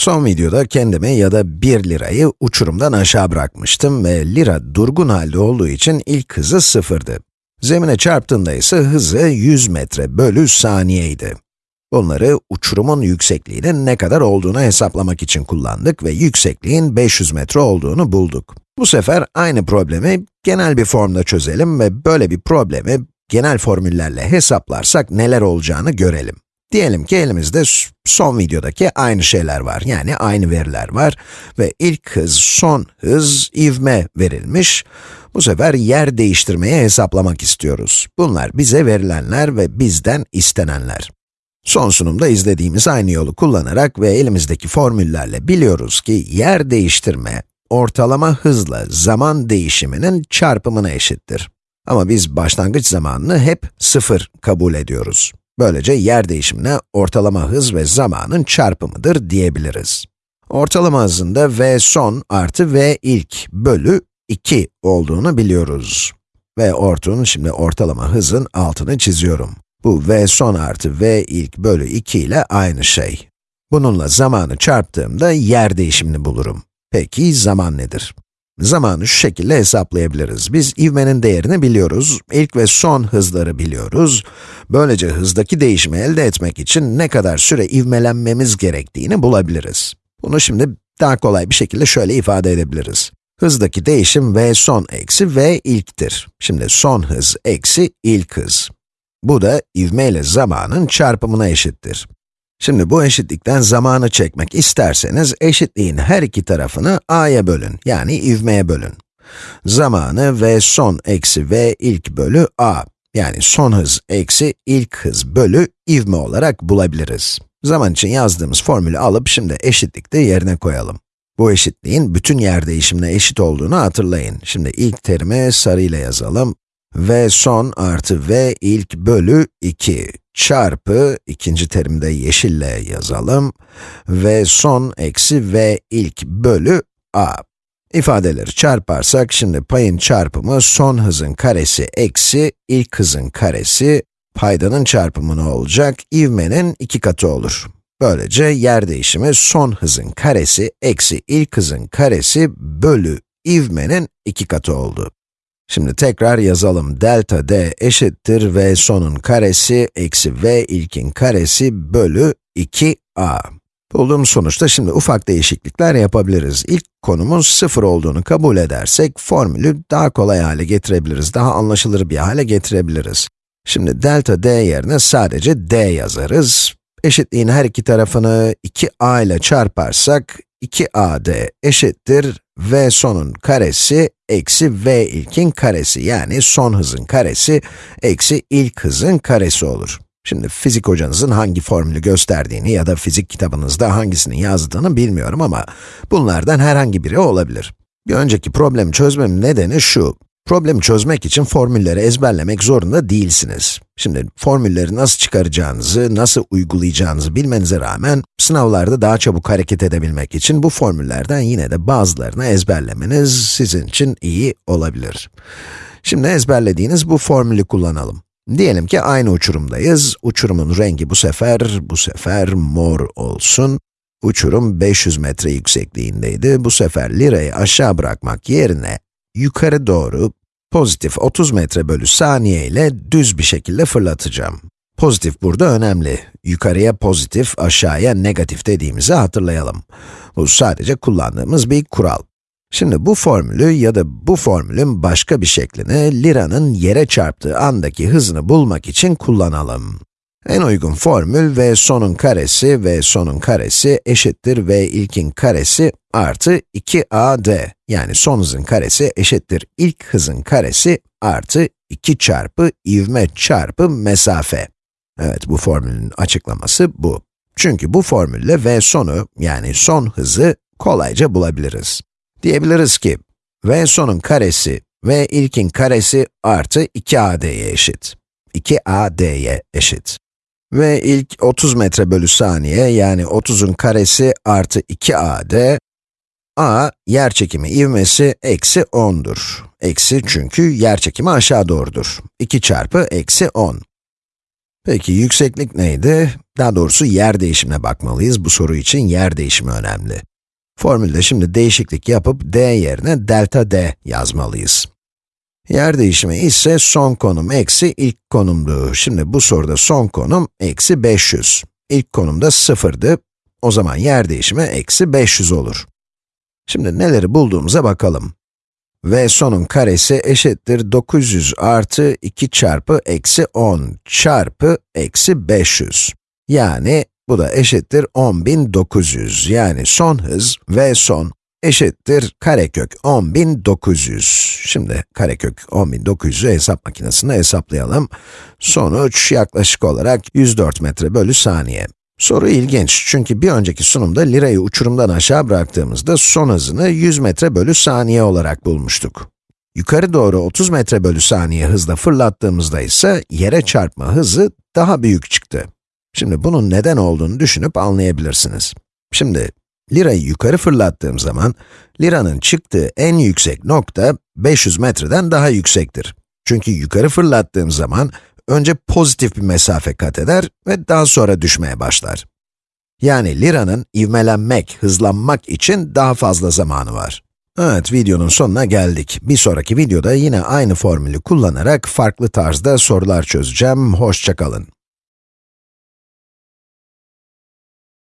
Son videoda kendimi ya da 1 lirayı uçurumdan aşağı bırakmıştım ve lira durgun halde olduğu için ilk hızı sıfırdı. Zemine çarptığında ise hızı 100 metre bölü saniyeydi. Bunları uçurumun yüksekliğinin ne kadar olduğunu hesaplamak için kullandık ve yüksekliğin 500 metre olduğunu bulduk. Bu sefer aynı problemi genel bir formda çözelim ve böyle bir problemi genel formüllerle hesaplarsak neler olacağını görelim. Diyelim ki elimizde son videodaki aynı şeyler var, yani aynı veriler var ve ilk hız, son hız, ivme verilmiş. Bu sefer yer değiştirmeyi hesaplamak istiyoruz. Bunlar bize verilenler ve bizden istenenler. Son sunumda izlediğimiz aynı yolu kullanarak ve elimizdeki formüllerle biliyoruz ki yer değiştirme, ortalama hızla zaman değişiminin çarpımına eşittir. Ama biz başlangıç zamanını hep sıfır kabul ediyoruz. Böylece yer değişimine ortalama hız ve zamanın çarpımıdır diyebiliriz. Ortalama hızında v son artı v ilk bölü 2 olduğunu biliyoruz. V ortun, şimdi ortalama hızın altını çiziyorum. Bu v son artı v ilk bölü 2 ile aynı şey. Bununla zamanı çarptığımda yer değişimini bulurum. Peki zaman nedir? Zamanı şu şekilde hesaplayabiliriz. Biz ivmenin değerini biliyoruz, ilk ve son hızları biliyoruz. Böylece hızdaki değişimi elde etmek için ne kadar süre ivmelenmemiz gerektiğini bulabiliriz. Bunu şimdi daha kolay bir şekilde şöyle ifade edebiliriz. Hızdaki değişim v son eksi v ilktir. Şimdi son hız eksi ilk hız. Bu da ivme ile zamanın çarpımına eşittir. Şimdi bu eşitlikten zamanı çekmek isterseniz, eşitliğin her iki tarafını a'ya bölün, yani ivmeye bölün. Zamanı v son eksi v ilk bölü a, yani son hız eksi ilk hız bölü ivme olarak bulabiliriz. Zaman için yazdığımız formülü alıp şimdi eşitlikte yerine koyalım. Bu eşitliğin bütün yer değişimine eşit olduğunu hatırlayın. Şimdi ilk terimi sarıyla yazalım v son artı v ilk bölü 2 çarpı, ikinci terimde yeşille yazalım, v son eksi v ilk bölü a. İfadeleri çarparsak, şimdi payın çarpımı son hızın karesi eksi ilk hızın karesi, paydanın çarpımı ne olacak? İvmenin iki katı olur. Böylece yer değişimi son hızın karesi eksi ilk hızın karesi bölü ivmenin iki katı oldu. Şimdi tekrar yazalım. Delta d eşittir v sonun karesi eksi v ilkin karesi bölü 2a. Bulduğumuz sonuçta şimdi ufak değişiklikler yapabiliriz. İlk konumuz 0 olduğunu kabul edersek, formülü daha kolay hale getirebiliriz, daha anlaşılır bir hale getirebiliriz. Şimdi delta d yerine sadece d yazarız. Eşitliğin her iki tarafını 2a ile çarparsak, 2ad eşittir v sonun karesi eksi v ilkin karesi yani son hızın karesi eksi ilk hızın karesi olur. Şimdi fizik hocanızın hangi formülü gösterdiğini ya da fizik kitabınızda hangisini yazdığını bilmiyorum ama bunlardan herhangi biri olabilir. Bir önceki problemi çözmemin nedeni şu. Problemi çözmek için formülleri ezberlemek zorunda değilsiniz. Şimdi formülleri nasıl çıkaracağınızı, nasıl uygulayacağınızı bilmenize rağmen, sınavlarda daha çabuk hareket edebilmek için bu formüllerden yine de bazılarını ezberlemeniz sizin için iyi olabilir. Şimdi ezberlediğiniz bu formülü kullanalım. Diyelim ki aynı uçurumdayız. Uçurumun rengi bu sefer, bu sefer mor olsun. Uçurum 500 metre yüksekliğindeydi. Bu sefer lirayı aşağı bırakmak yerine yukarı doğru pozitif 30 metre bölü saniye ile düz bir şekilde fırlatacağım. Pozitif burada önemli. Yukarıya pozitif, aşağıya negatif dediğimizi hatırlayalım. Bu sadece kullandığımız bir kural. Şimdi bu formülü ya da bu formülün başka bir şeklini liranın yere çarptığı andaki hızını bulmak için kullanalım. En uygun formül v sonun karesi v sonun karesi eşittir v ilkin karesi artı 2ad yani son hızın karesi eşittir ilk hızın karesi artı 2 çarpı ivme çarpı mesafe. Evet, bu formülün açıklaması bu. Çünkü bu formülle v sonu yani son hızı kolayca bulabiliriz. Diyebiliriz ki, v sonun karesi v ilkin karesi artı 2ad'ye eşit. 2ad'ye eşit. Ve ilk 30 metre bölü saniye, yani 30'un karesi artı 2ad, a, yer çekimi ivmesi eksi 10'dur. Eksi çünkü yer çekimi aşağı doğrudur. 2 çarpı eksi 10. Peki yükseklik neydi? Daha doğrusu yer değişimine bakmalıyız. Bu soru için yer değişimi önemli. Formülde şimdi değişiklik yapıp d yerine delta d yazmalıyız. Yer değişimi ise son konum eksi ilk konumdu. Şimdi bu soruda son konum eksi 500. İlk konumda 0'dı. O zaman yer değişimi eksi 500 olur. Şimdi neleri bulduğumuza bakalım. v sonun karesi eşittir 900 artı 2 çarpı eksi 10 çarpı eksi 500. Yani bu da eşittir 10.900. Yani son hız v son eşittir karekök 10.900. Şimdi karekök 10.900'ü hesap makinesinde hesaplayalım. Sonuç yaklaşık olarak 104 metre bölü saniye. Soru ilginç çünkü bir önceki sunumda lirayı uçurumdan aşağı bıraktığımızda son hızını 100 metre bölü saniye olarak bulmuştuk. Yukarı doğru 30 metre bölü saniye hızla fırlattığımızda ise yere çarpma hızı daha büyük çıktı. Şimdi bunun neden olduğunu düşünüp anlayabilirsiniz. Şimdi, lirayı yukarı fırlattığım zaman, liranın çıktığı en yüksek nokta 500 metreden daha yüksektir. Çünkü yukarı fırlattığım zaman, önce pozitif bir mesafe kat eder ve daha sonra düşmeye başlar. Yani liranın ivmelenmek, hızlanmak için daha fazla zamanı var. Evet, videonun sonuna geldik. Bir sonraki videoda yine aynı formülü kullanarak farklı tarzda sorular çözeceğim. Hoşçakalın.